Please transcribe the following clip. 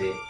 see.